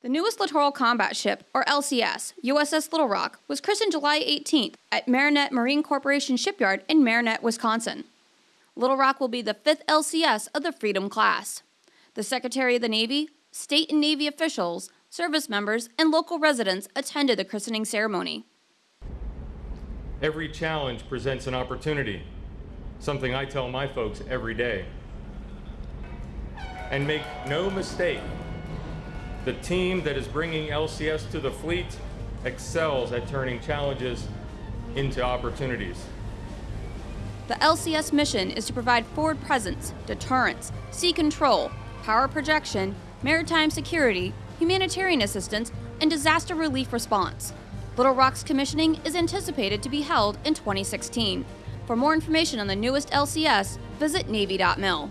The newest littoral combat ship, or LCS, USS Little Rock, was christened July 18th at Marinette Marine Corporation Shipyard in Marinette, Wisconsin. Little Rock will be the fifth LCS of the Freedom class. The Secretary of the Navy, state and Navy officials, service members, and local residents attended the christening ceremony. Every challenge presents an opportunity, something I tell my folks every day. And make no mistake, the team that is bringing LCS to the fleet excels at turning challenges into opportunities. The LCS mission is to provide forward presence, deterrence, sea control, power projection, maritime security, humanitarian assistance, and disaster relief response. Little Rock's commissioning is anticipated to be held in 2016. For more information on the newest LCS, visit Navy.mil.